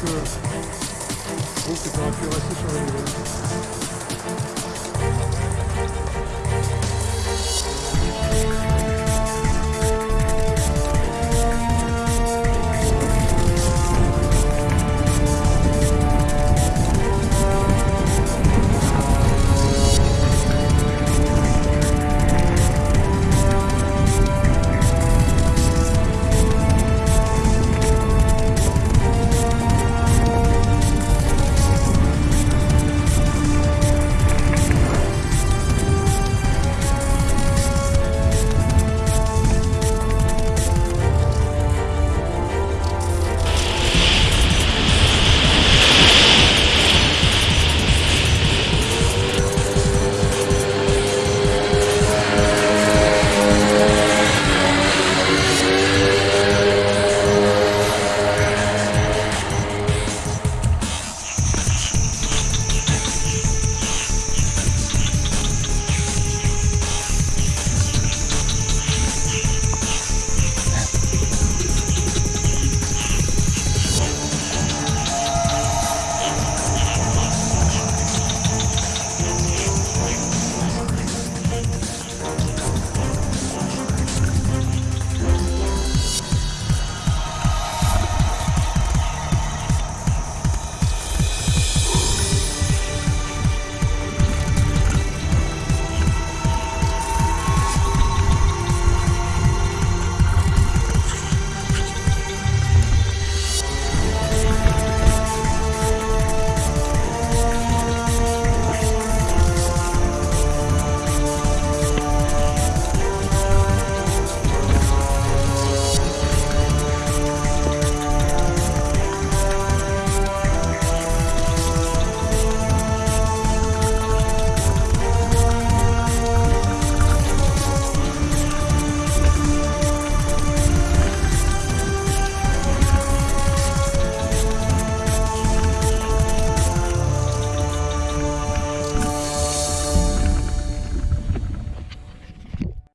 que je trouve que tu aurais pu rester sur le niveau.